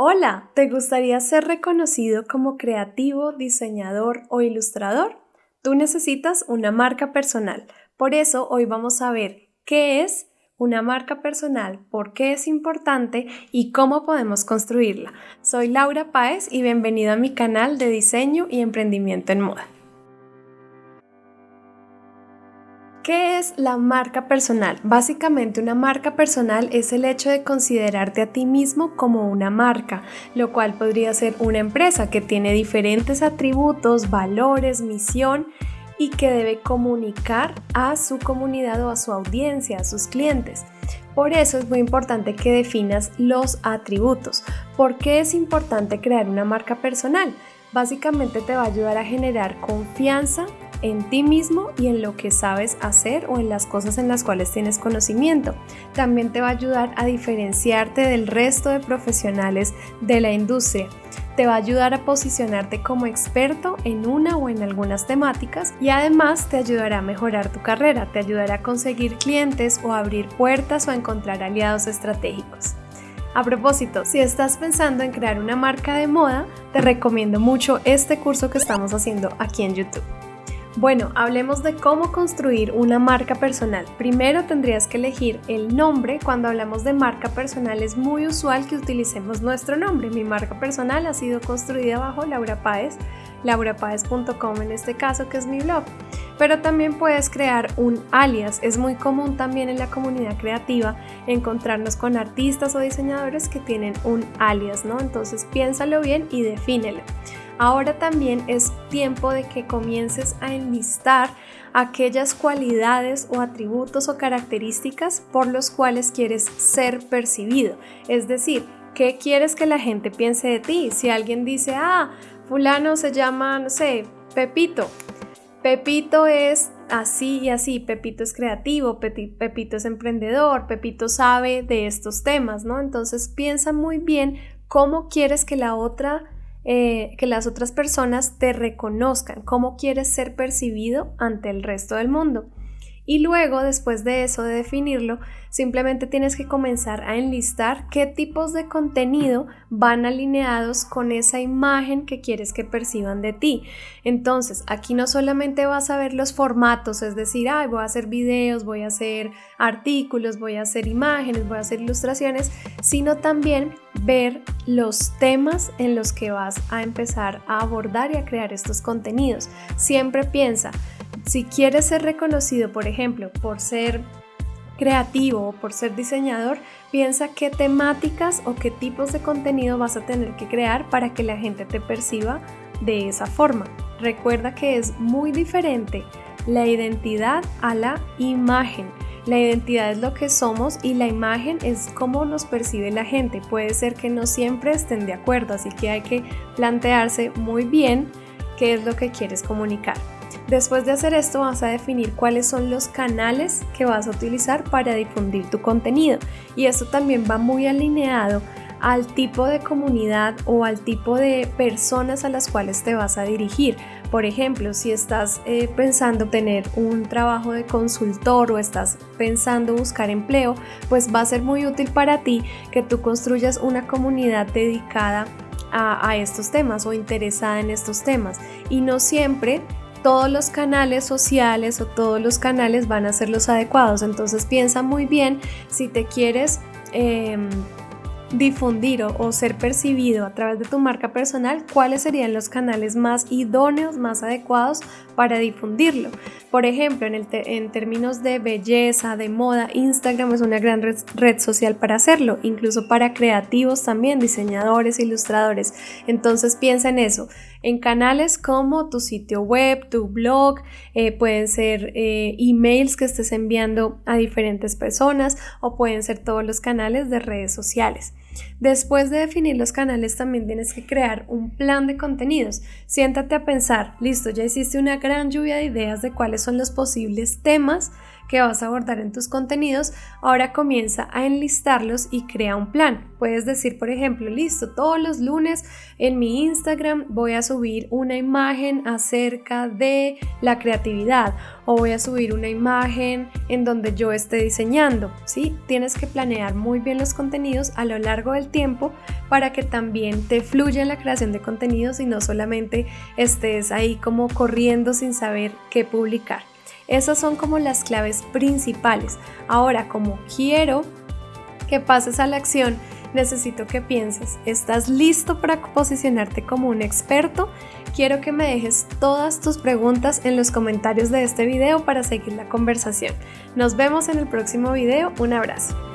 Hola, ¿te gustaría ser reconocido como creativo, diseñador o ilustrador? Tú necesitas una marca personal. Por eso hoy vamos a ver qué es una marca personal, por qué es importante y cómo podemos construirla. Soy Laura Páez y bienvenido a mi canal de diseño y emprendimiento en moda. ¿Qué es la marca personal? Básicamente una marca personal es el hecho de considerarte a ti mismo como una marca, lo cual podría ser una empresa que tiene diferentes atributos, valores, misión y que debe comunicar a su comunidad o a su audiencia, a sus clientes. Por eso es muy importante que definas los atributos. ¿Por qué es importante crear una marca personal? Básicamente te va a ayudar a generar confianza, en ti mismo y en lo que sabes hacer o en las cosas en las cuales tienes conocimiento. También te va a ayudar a diferenciarte del resto de profesionales de la industria. Te va a ayudar a posicionarte como experto en una o en algunas temáticas y además te ayudará a mejorar tu carrera, te ayudará a conseguir clientes o a abrir puertas o a encontrar aliados estratégicos. A propósito, si estás pensando en crear una marca de moda, te recomiendo mucho este curso que estamos haciendo aquí en YouTube. Bueno, hablemos de cómo construir una marca personal. Primero tendrías que elegir el nombre. Cuando hablamos de marca personal es muy usual que utilicemos nuestro nombre. Mi marca personal ha sido construida bajo Laura Páez, laurapaez.com en este caso que es mi blog. Pero también puedes crear un alias. Es muy común también en la comunidad creativa encontrarnos con artistas o diseñadores que tienen un alias, ¿no? Entonces piénsalo bien y defínelo. Ahora también es tiempo de que comiences a enlistar aquellas cualidades o atributos o características por los cuales quieres ser percibido. Es decir, ¿qué quieres que la gente piense de ti? Si alguien dice, ah, fulano se llama, no sé, Pepito. Pepito es así y así, Pepito es creativo, Pepito es emprendedor, Pepito sabe de estos temas, ¿no? Entonces piensa muy bien cómo quieres que la otra eh, que las otras personas te reconozcan, cómo quieres ser percibido ante el resto del mundo. Y luego, después de eso, de definirlo, simplemente tienes que comenzar a enlistar qué tipos de contenido van alineados con esa imagen que quieres que perciban de ti. Entonces, aquí no solamente vas a ver los formatos, es decir, voy a hacer videos, voy a hacer artículos, voy a hacer imágenes, voy a hacer ilustraciones, sino también ver los temas en los que vas a empezar a abordar y a crear estos contenidos. Siempre piensa, si quieres ser reconocido, por ejemplo, por ser creativo o por ser diseñador, piensa qué temáticas o qué tipos de contenido vas a tener que crear para que la gente te perciba de esa forma. Recuerda que es muy diferente la identidad a la imagen. La identidad es lo que somos y la imagen es cómo nos percibe la gente. Puede ser que no siempre estén de acuerdo, así que hay que plantearse muy bien qué es lo que quieres comunicar. Después de hacer esto vas a definir cuáles son los canales que vas a utilizar para difundir tu contenido y esto también va muy alineado al tipo de comunidad o al tipo de personas a las cuales te vas a dirigir. Por ejemplo, si estás eh, pensando tener un trabajo de consultor o estás pensando buscar empleo, pues va a ser muy útil para ti que tú construyas una comunidad dedicada a, estos temas o interesada en estos temas. Y no siempre todos los canales sociales o todos los canales van a ser los adecuados. Entonces piensa muy bien si te quieres em, difundir o, ser percibido a través de tu marca personal, cuáles serían los canales más idóneos, más adecuados para difundirlo. Por ejemplo, en, términos de belleza, de moda, Instagram es una gran red, social para hacerlo, incluso para creativos también, diseñadores, ilustradores. Entonces piensa en eso, en canales como tu sitio web, tu blog, eh, pueden ser eh, emails que estés enviando a diferentes personas o pueden ser todos los canales de redes sociales. Después de definir los canales también tienes que crear un plan de contenidos. Siéntate a pensar, listo, ya hiciste una gran lluvia de ideas de cuáles son los posibles temas que vas a abordar en tus contenidos, ahora comienza a enlistarlos y crea un plan. Puedes decir, por ejemplo, listo, todos los lunes en mi Instagram voy a subir una imagen acerca de la creatividad o voy a subir una imagen en donde yo esté diseñando, ¿sí? Tienes que planear muy bien los contenidos a lo largo del tiempo para que también te fluya la creación de contenidos y no solamente estés ahí como corriendo sin saber qué publicar. Esas son como las claves principales. Ahora, como quiero que pases a la acción, necesito que pienses, ¿estás listo para posicionarte como un experto? Quiero que me dejes todas tus preguntas en los comentarios de este video para seguir la conversación. Nos vemos en el próximo video. Un abrazo.